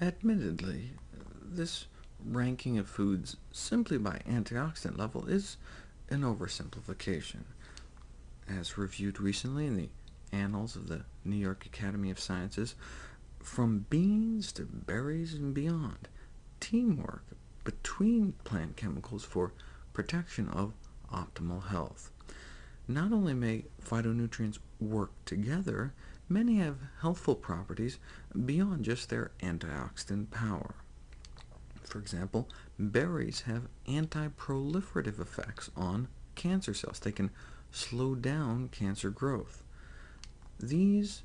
Admittedly, this ranking of foods simply by antioxidant level is an oversimplification. As reviewed recently in the Annals of the New York Academy of Sciences, from beans to berries and beyond, teamwork between plant chemicals for protection of optimal health. Not only may phytonutrients work together, many have healthful properties beyond just their antioxidant power. For example, berries have anti-proliferative effects on cancer cells. They can slow down cancer growth. These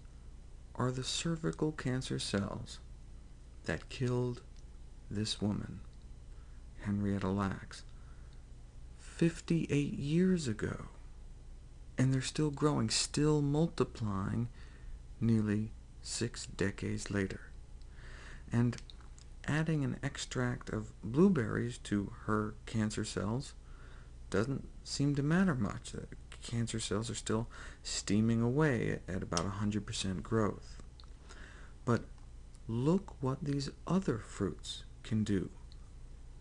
are the cervical cancer cells that killed this woman, Henrietta Lacks, 58 years ago, and they're still growing, still multiplying nearly six decades later. And adding an extract of blueberries to her cancer cells doesn't seem to matter much. The cancer cells are still steaming away at about 100% growth. But look what these other fruits can do.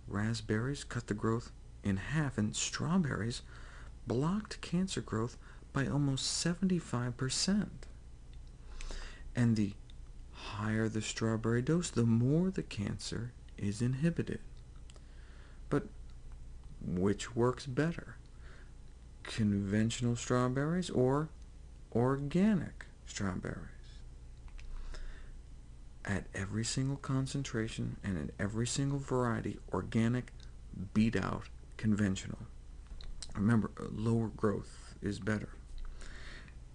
Raspberries cut the growth in half, and strawberries blocked cancer growth by almost 75%. And the higher the strawberry dose, the more the cancer is inhibited. But which works better? Conventional strawberries or organic strawberries? At every single concentration and in every single variety, organic beat out conventional. Remember, lower growth is better.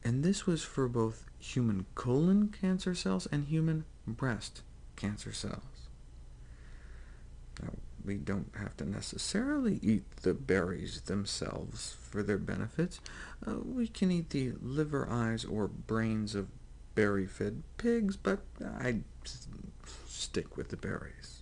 And this was for both human colon cancer cells and human breast cancer cells. Now, we don't have to necessarily eat the berries themselves for their benefits. Uh, we can eat the liver, eyes, or brains of berry-fed pigs, but I stick with the berries.